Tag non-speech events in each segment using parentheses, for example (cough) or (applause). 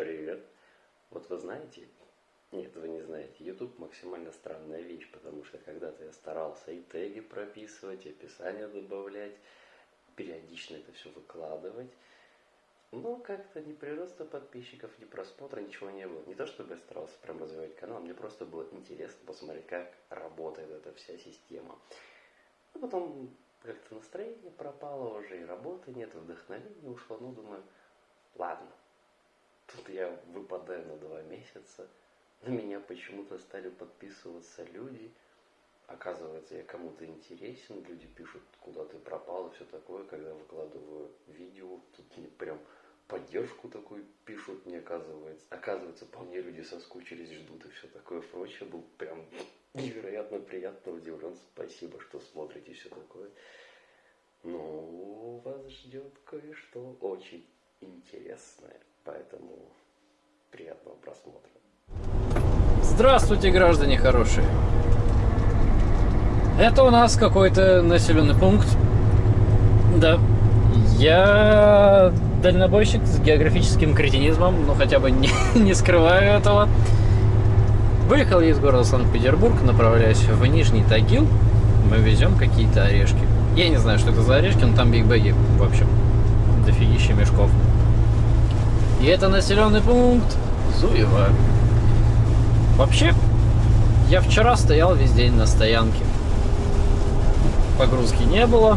Привет. Вот вы знаете, нет, вы не знаете, YouTube максимально странная вещь, потому что когда-то я старался и теги прописывать, и описание добавлять, периодично это все выкладывать. Но как-то ни прироста подписчиков, ни просмотра, ничего не было. Не то чтобы я старался прям развивать канал, мне просто было интересно посмотреть, как работает эта вся система. А потом как-то настроение пропало уже, и работы нет, вдохновение ушло. Ну, думаю, ладно, тут я выпадаю на два месяца. На меня почему-то стали подписываться люди. Оказывается, я кому-то интересен, люди пишут, куда ты пропал и все такое, когда выкладываю видео, тут мне прям поддержку такую пишут, мне оказывается. Оказывается, по мне люди соскучились, ждут и все такое прочее. Был прям невероятно приятно удивлен. Спасибо, что смотрите все такое. Но вас ждет кое-что очень интересное. Поэтому приятного просмотра. Здравствуйте, граждане хорошие. Это у нас какой-то населенный пункт. Да. Я дальнобойщик с географическим кретинизмом, но хотя бы не, (laughs) не скрываю этого. Выехал я из города Санкт-Петербург, направляюсь в Нижний Тагил. Мы везем какие-то орешки. Я не знаю, что это за орешки, но там бигбеги, в общем, дофигища мешков. И это населенный пункт Зуева. Вообще, я вчера стоял весь день на стоянке. Погрузки не было.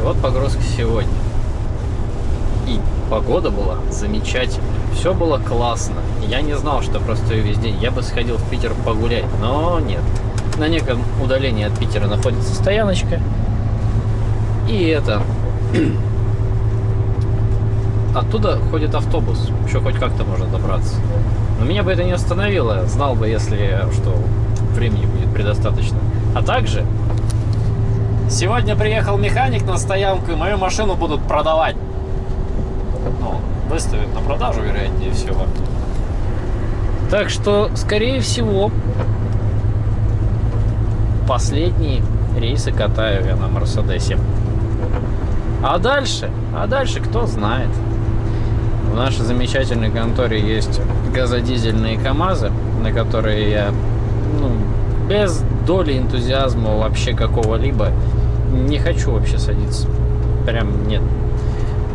И вот погрузка сегодня. И погода была замечательная. Все было классно. Я не знал, что просто весь день. Я бы сходил в Питер погулять, но нет. На неком удалении от Питера находится стояночка. И это... Оттуда ходит автобус. Еще хоть как-то можно добраться. Но меня бы это не остановило. Знал бы, если что времени будет предостаточно. А также... Сегодня приехал механик на стоянку, и мою машину будут продавать ну, выставят на продажу, вероятнее всего. Так что, скорее всего, последние рейсы катаю я на Мерседесе. А дальше, а дальше кто знает. В нашей замечательной конторе есть газодизельные КАМАЗы, на которые я ну, без доли энтузиазма вообще какого-либо не хочу вообще садиться. Прям нет.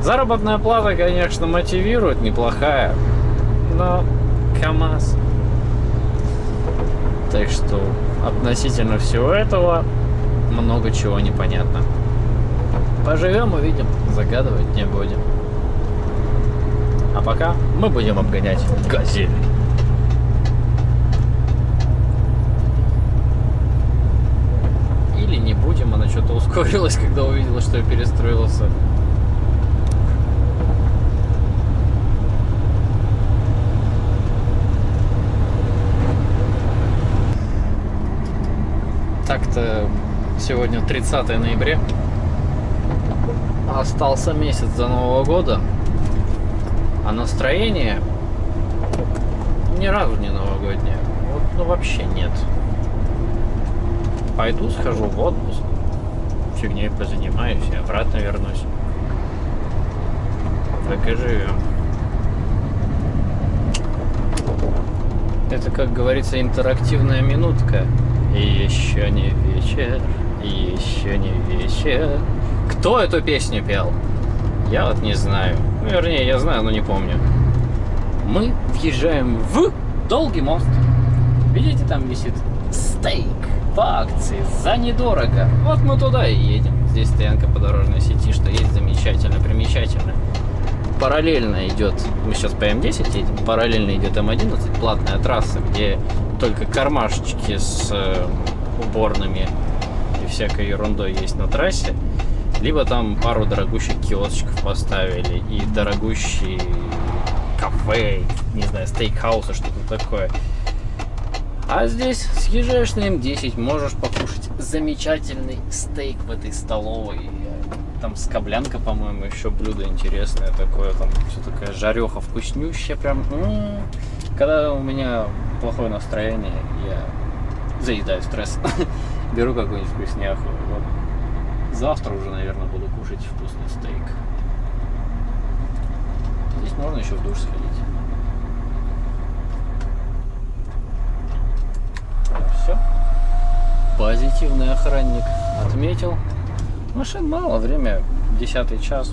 Заработная плата, конечно, мотивирует, неплохая, но КАМАЗ. Так что относительно всего этого много чего непонятно. Поживем, увидим, загадывать не будем. А пока мы будем обгонять газель. Или не будем, она что-то ускорилась, (laughs) когда увидела, что я перестроился. Так-то сегодня 30 ноября. Остался месяц до Нового года. А настроение ни разу не новогоднее. Вот, ну вообще нет. Пойду схожу в отпуск. Фигней позанимаюсь и обратно вернусь. Так и живем. Это, как говорится, интерактивная минутка. И еще не вечер, и еще не вечер. Кто эту песню пел? Я вот не знаю. Ну, вернее, я знаю, но не помню. Мы въезжаем в Долгий мост. Видите, там висит стейк по акции за недорого. Вот мы туда и едем. Здесь стоянка по дорожной сети, что есть замечательно, примечательно. Параллельно идет, мы сейчас по М10 едем, параллельно идет М11, платная трасса, где только кармашечки с э, уборными и всякой ерундой есть на трассе. Либо там пару дорогущих киосочков поставили и дорогущие кафе, не знаю, стейкхаусы, что-то такое. А здесь съезжаешь на М10, можешь покушать замечательный стейк в этой столовой. Там скоблянка, по-моему, еще блюдо интересное такое. Там все такая жареха вкуснющая прям. М -м -м. Когда у меня плохое настроение, я заедаю стресс. (laughs) Беру какую-нибудь вкусняху. Завтра уже, наверное, буду кушать вкусный стейк. Здесь можно еще в душ сходить. Все. Позитивный охранник отметил. Машин мало, время десятый час.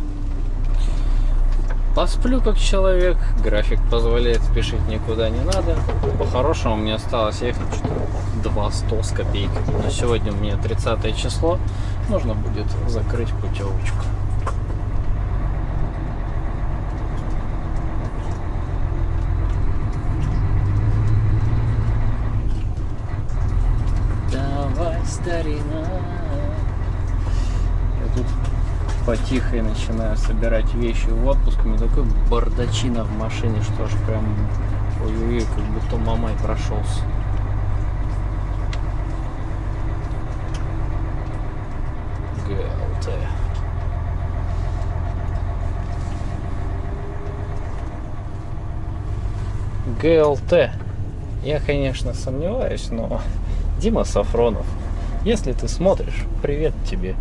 Посплю как человек, график позволяет спешить никуда не надо. По-хорошему мне осталось ехать что-то 200 с копейками. Но сегодня у меня 30 число, нужно будет закрыть путевочку. Давай, старина. Я тут потихо начинаю собирать вещи в отпуск. У меня такой бардачина в машине, что аж прям ой-ой-ой, как будто мамой прошелся. ГЛТ. ГЛТ. Я, конечно, сомневаюсь, но Дима Сафронов, если ты смотришь, привет тебе.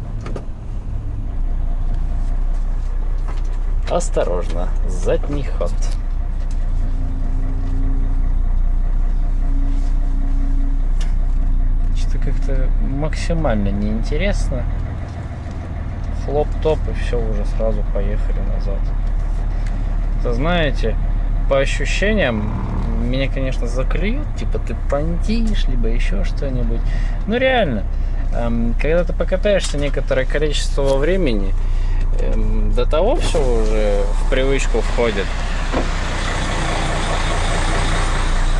Осторожно, задний ход. Что-то как-то максимально неинтересно. Хлоп-топ и все, уже сразу поехали назад. Это знаете, по ощущениям, меня, конечно, заклюют, типа ты понтишь, либо еще что-нибудь. Ну реально, эм, когда ты покатаешься некоторое количество времени, эм, до того все уже в привычку входит.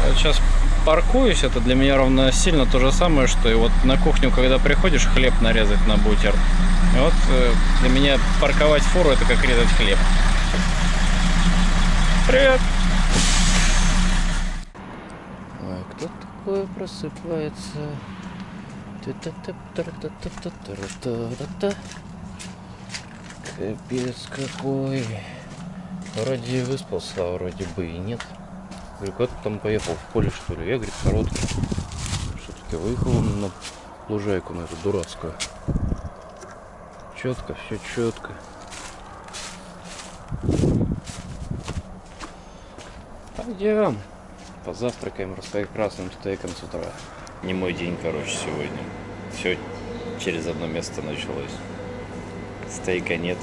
Вот сейчас паркуюсь, это для меня ровно сильно то же самое, что и вот на кухню, когда приходишь, хлеб нарезать на бутер. И вот э, для меня парковать фуру это как резать хлеб. Привет! такое просыпается. Капец какой. Вроде выспался, а вроде бы и нет. Говорю, как ты там поехал, в поле что ли? Я, говорит, короткий. Все-таки выехал на лужайку на эту дурацкую. Четко, все четко. Пойдем. Позавтракаем растокрасным стейком с утра. Не мой день, короче, сегодня. Все через одно место началось. Стейка нет.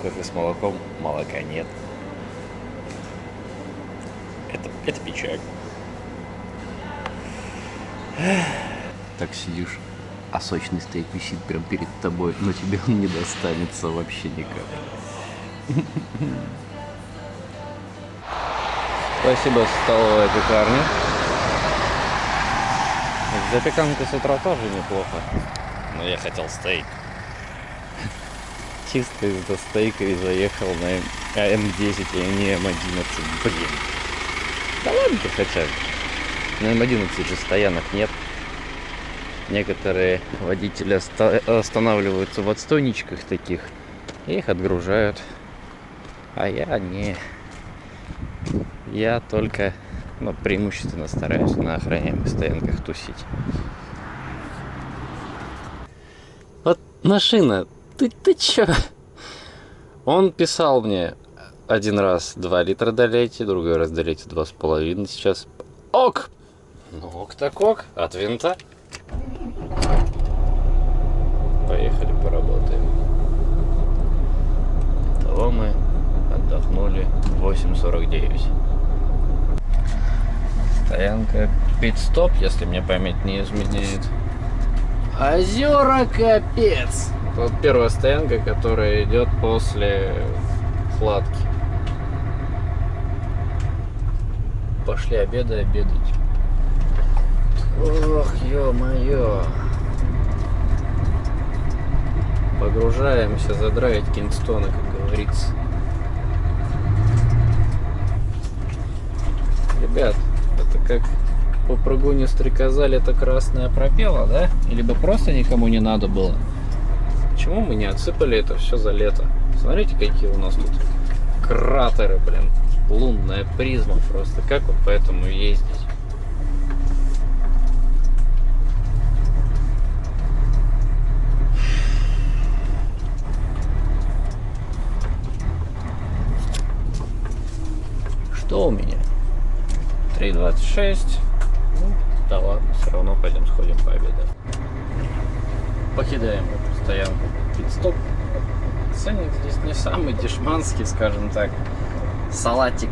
Кофе с молоком, молока нет. Это, это печаль. Так сидишь, а сочный стейк висит прям перед тобой, но тебе он не достанется вообще никак. Спасибо, столовая пекарня. Запеканка с утра тоже неплохо. Но я хотел стейк. Чисто из-за стейка и заехал на М10, а не М11. Блин. Да ладно ты хотя бы. На М11 же стоянок нет. Некоторые водители останавливаются в отстойничках таких. И их отгружают. А я не. Я только, ну, преимущественно стараюсь на охраняемых стоянках тусить. Вот машина, ты, ты чё? Он писал мне один раз 2 литра долейте, другой раз долейте 2,5 сейчас. Ок! Ну ок так ок, от винта. Поехали поработаем. Того мы отдохнули 8.49. Стоянка пит-стоп, если мне память не изменяет. Озера капец! Вот первая стоянка, которая идет после кладки. Пошли обедай, обедать. Ох, ё-моё. Погружаемся задраить Кингстона, как говорится. Ребят, это как по прогоне стрекоза это красная пропела, да? Или бы просто никому не надо было? Почему мы не отсыпали это все за лето? Смотрите, какие у нас тут кратеры, блин. Лунная призма просто. Как вот по этому ездить? Что у меня? 3.26. Ну, да ладно, все равно пойдем сходим пообедаем. Покидаем эту стоянку. Пит-стоп. Ценник здесь не самый дешманский, скажем так. Салатик.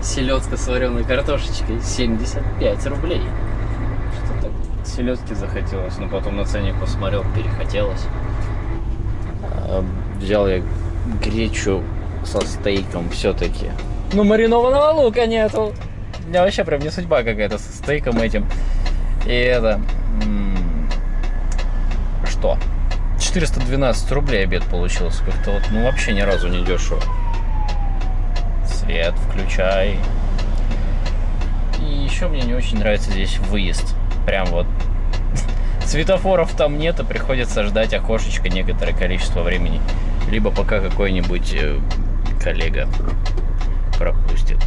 Селедка с вареной картошечкой 75 рублей. Что-то селедки захотелось, но потом на ценник посмотрел, перехотелось. А, взял я гречу со стейком все-таки. Ну, маринованного лука нету. Меня вообще прям не судьба какая-то со стейком этим. И это... Что? 412 рублей обед получился. Как-то вот, ну, вообще ни разу не дешево. Свет включай. И еще мне не очень нравится здесь выезд. Прям вот (laughs) светофоров там нет, и приходится ждать окошечко некоторое количество времени. Либо пока какой-нибудь э, коллега пропустит.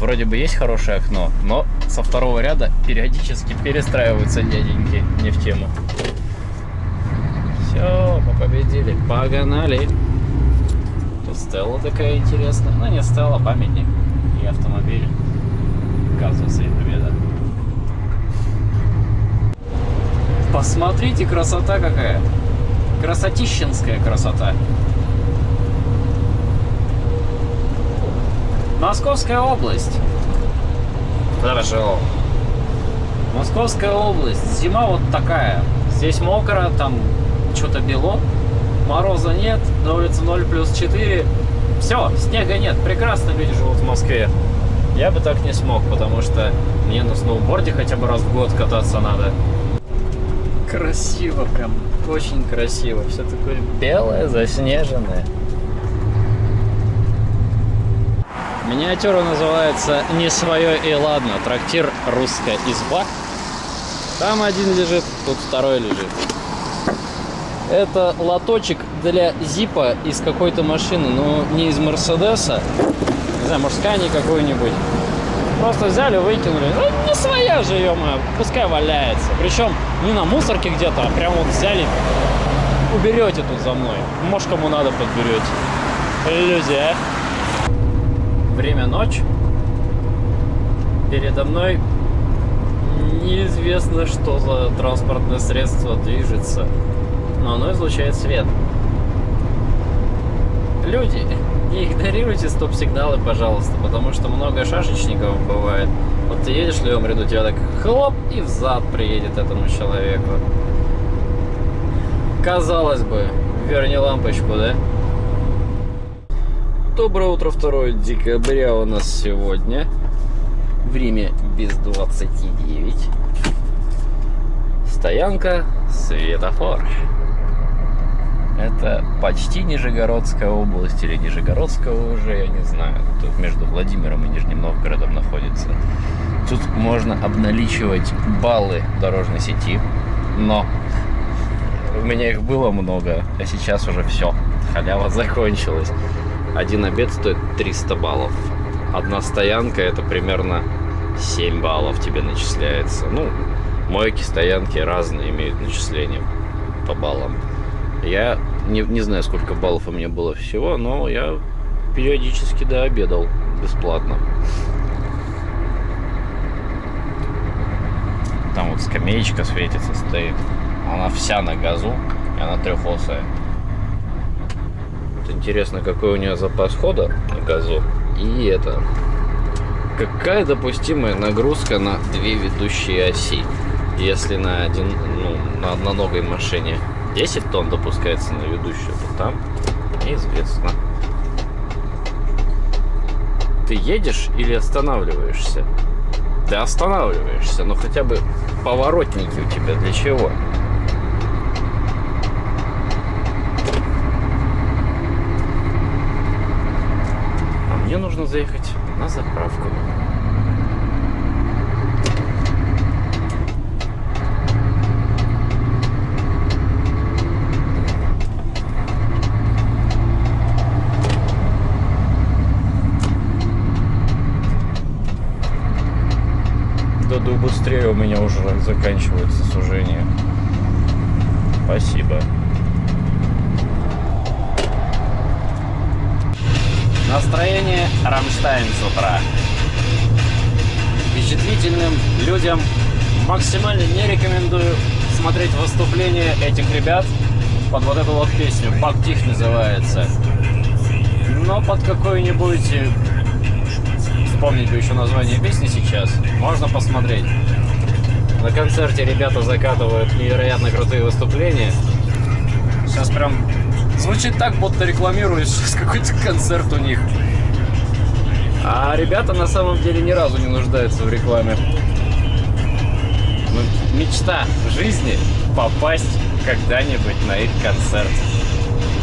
Вроде бы есть хорошее окно, но со второго ряда периодически перестраиваются дяденьки не в тему. Все, мы победили, погнали. Тут Стелла такая интересная. Ну не Стелла, памятник и автомобиль. Казуса и победа. Посмотрите, красота какая. Красотищенская красота. Московская область. Хорошо. Московская область. Зима вот такая. Здесь мокро, там что-то бело. Мороза нет, на улице 0 плюс 4. Все, снега нет. Прекрасно люди живут в Москве. Я бы так не смог, потому что мне на сноуборде хотя бы раз в год кататься надо. Красиво прям, очень красиво. Все такое белое, заснеженное. Миниатюра называется «Не свое и ладно». Трактир «Русская изба». Там один лежит, тут второй лежит. Это лоточек для зипа из какой-то машины, но не из Мерседеса. Не знаю, может, Скани какой-нибудь. Просто взяли, выкинули. Ну, не своя же, ё пускай валяется. Причем не на мусорке где-то, а прям вот взяли. Уберете тут за мной. Может, кому надо, подберете. Люди, а? Время ночь. Передо мной неизвестно, что за транспортное средство движется, но оно излучает свет. Люди, не игнорируйте стоп-сигналы, пожалуйста, потому что много шашечников бывает. Вот ты едешь в левом ряду, тебя так хлоп и взад приедет этому человеку. Казалось бы, верни лампочку, да? Доброе утро, 2 декабря у нас сегодня. Время без 29. Стоянка, светофор. Это почти Нижегородская область или Нижегородская уже, я не знаю. Тут между Владимиром и Нижним Новгородом находится. Тут можно обналичивать баллы дорожной сети, но у меня их было много, а сейчас уже все. Халява закончилась. Один обед стоит 300 баллов. Одна стоянка это примерно 7 баллов тебе начисляется. Ну, мойки, стоянки разные имеют начисление по баллам. Я не, не знаю, сколько баллов у меня было всего, но я периодически, да, обедал бесплатно. Там вот скамеечка светится, стоит. Она вся на газу, и она трехосая. Интересно, какой у нее запас хода на газу. И это... Какая допустимая нагрузка на две ведущие оси? Если на один, ну, на одноногой машине 10 тонн допускается на ведущую, то там неизвестно. Ты едешь или останавливаешься? Ты останавливаешься, но хотя бы поворотники у тебя для чего? мне нужно заехать на заправку. Даду быстрее, у меня уже заканчивается сужение. Спасибо. Настроение Рамштайн с утра. Впечатлительным людям максимально не рекомендую смотреть выступления этих ребят под вот эту вот песню. Бактих называется. Но под какой-нибудь... Э, вспомнить бы еще название песни сейчас. Можно посмотреть. На концерте ребята закатывают невероятно крутые выступления. Сейчас прям звучит так, будто рекламируешь (laughs) какой-то концерт у них. А ребята на самом деле ни разу не нуждаются в рекламе. Ну, мечта жизни попасть когда-нибудь на их концерт.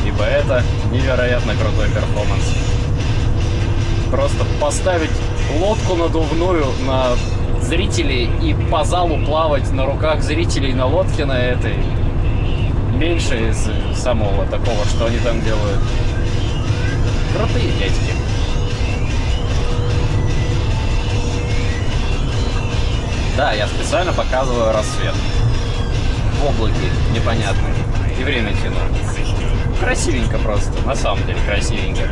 Ибо это невероятно крутой перформанс. Просто поставить лодку надувную на зрителей и по залу плавать на руках зрителей на лодке на этой меньше из самого такого, что они там делают. Крутые дядьки. Да, я специально показываю рассвет. В облаке непонятно. И время тяну. Красивенько просто, на самом деле красивенько.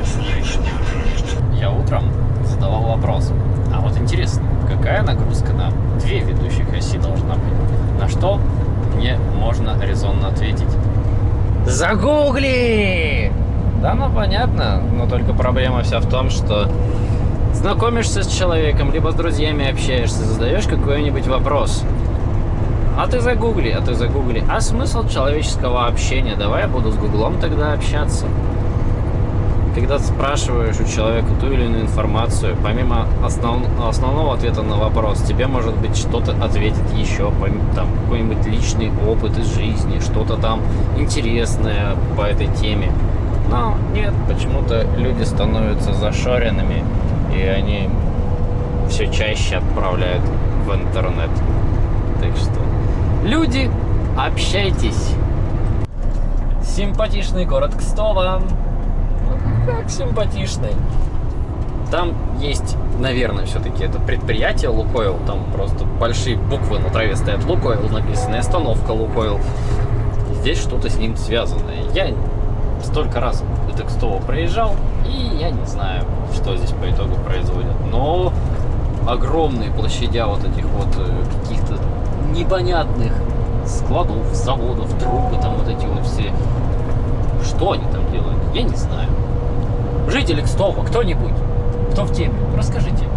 Я утром задавал вопрос. А вот интересно, какая нагрузка на две ведущих оси должна быть? На что мне можно резонно ответить? Загугли! Да, ну понятно, но только проблема вся в том, что знакомишься с человеком, либо с друзьями общаешься, задаешь какой-нибудь вопрос. А ты загугли, а ты загугли. А смысл человеческого общения? Давай я буду с гуглом тогда общаться когда спрашиваешь у человека ту или иную информацию, помимо основ, основного ответа на вопрос, тебе может быть что-то ответит еще, там какой-нибудь личный опыт из жизни, что-то там интересное по этой теме. Но нет, почему-то люди становятся зашоренными, и они все чаще отправляют в интернет. Так что, люди, общайтесь! Симпатичный город Кстово! Как симпатичный. Там есть, наверное, все-таки это предприятие Лукойл. Там просто большие буквы на траве стоят Лукойл написано, остановка Лукойл. Здесь что-то с ним связанное. Я столько раз это Кстово проезжал, и я не знаю, что здесь по итогу производят. Но огромные площадя вот этих вот э, каких-то непонятных складов, заводов, трубы, там вот эти вот все. Что они там делают, я не знаю. Жители Кстова, кто-нибудь, кто в теме, расскажите.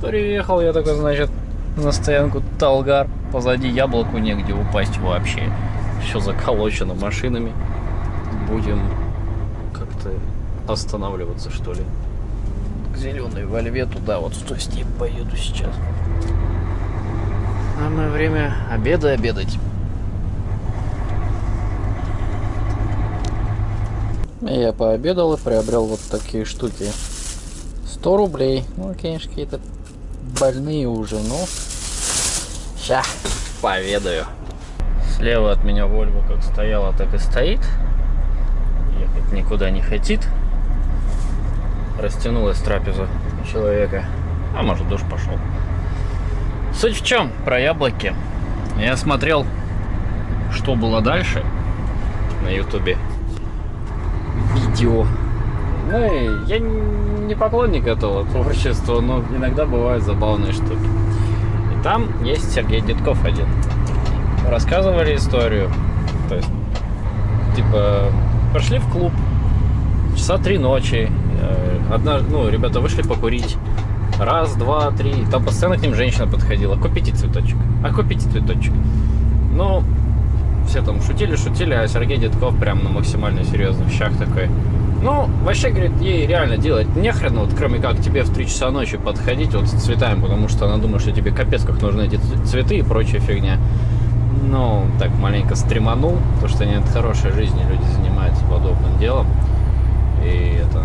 Приехал я такой, значит, на стоянку Талгар. Позади яблоку негде упасть вообще. Все заколочено машинами. Будем как-то останавливаться, что ли. К зеленой вольве туда вот стой с ней поеду сейчас. Самое время обеда обедать. Я пообедал и приобрел вот такие штуки. 100 рублей. Ну, конечно, какие-то больные уже, ну. Ща, поведаю. Слева от меня Вольва как стояла, так и стоит. Ехать никуда не хотит. Растянулась трапеза человека. А может душ пошел. Суть в чем? Про яблоки. Я смотрел, что было дальше на ютубе видео. Ну я не поклонник этого творчества, но иногда бывают забавные штуки. И там есть Сергей Дедков один. Рассказывали историю. То есть, типа, пошли в клуб, часа три ночи. Э, одна, ну, ребята вышли покурить. Раз, два, три. Там постоянно к ним женщина подходила. Купите цветочек. А купите цветочек. Ну, все там шутили, шутили, а Сергей Дедков прям на максимально серьезных щах такой. Ну, вообще, говорит, ей реально делать нехрен, вот кроме как тебе в 3 часа ночи подходить вот с цветами, потому что она думает, что тебе капец как нужны эти цветы и прочая фигня. Ну, так маленько стреманул, потому что нет хорошей жизни, люди занимаются подобным делом. И это...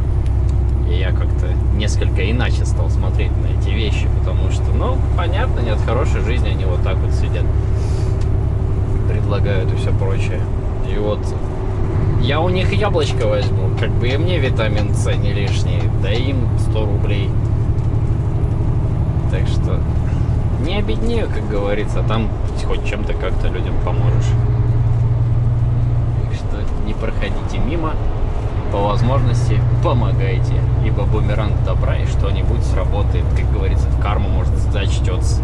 И я как-то несколько иначе стал смотреть на эти вещи, потому что, ну, понятно, нет хорошей жизни, они вот так вот сидят предлагают и все прочее. И вот я у них яблочко возьму, как бы и мне витамин С не лишний, да им 100 рублей. Так что не обеднею, как говорится, там хоть чем-то как-то людям поможешь. Так что не проходите мимо, по возможности помогайте, ибо бумеранг добра и что-нибудь сработает, как говорится, в карму может зачтется.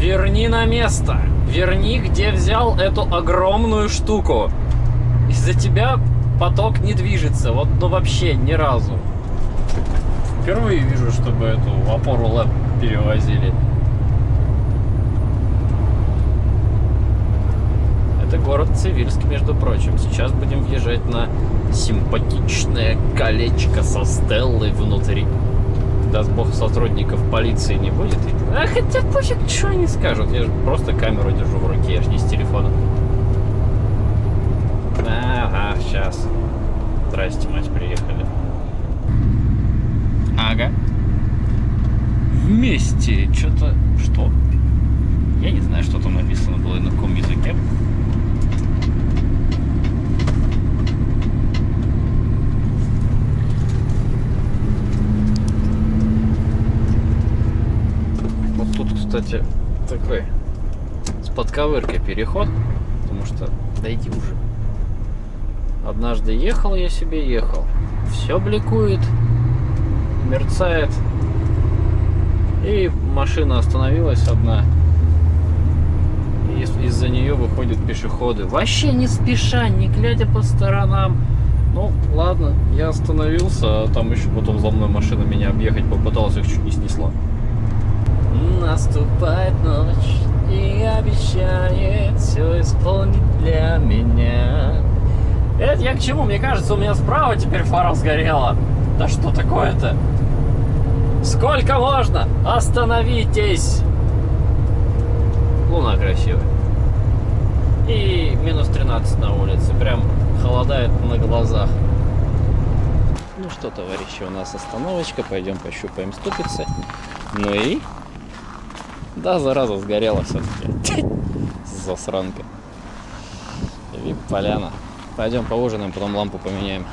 Верни на место! Верни, где взял эту огромную штуку. Из-за тебя поток не движется, вот ну вообще ни разу. Впервые вижу, чтобы эту опору лэп перевозили. Это город Цивильск, между прочим. Сейчас будем въезжать на симпатичное колечко со Стеллой внутри. Даст бог сотрудников полиции не будет. А хотя пофиг, что они скажут. Я же просто камеру держу в руке, я же не с телефона. Ага, сейчас. Здрасте, мать, приехали. Ага. Вместе. Что-то... Что? Я не знаю, что там написано было на каком языке. Вот тут, кстати, такой с подковыркой переход, потому что дойди уже. Однажды ехал я себе, ехал. Все бликует, мерцает. И машина остановилась одна. Из-за нее выходят пешеходы. Вообще не спеша, не глядя по сторонам. Ну, ладно, я остановился, а там еще потом за мной машина меня объехать попыталась, их чуть не снесла. Наступает ночь обещает все исполнить для меня. Это я к чему? Мне кажется, у меня справа теперь фара сгорела. Да что такое-то? Сколько можно? Остановитесь! Луна красивая. И минус 13 на улице. Прям холодает на глазах. Ну что, товарищи, у нас остановочка. Пойдем пощупаем ступицы. Ну и... Да, зараза, сгорела все-таки. Засранка. Вип-поляна. Пойдем поужинаем, потом лампу поменяем.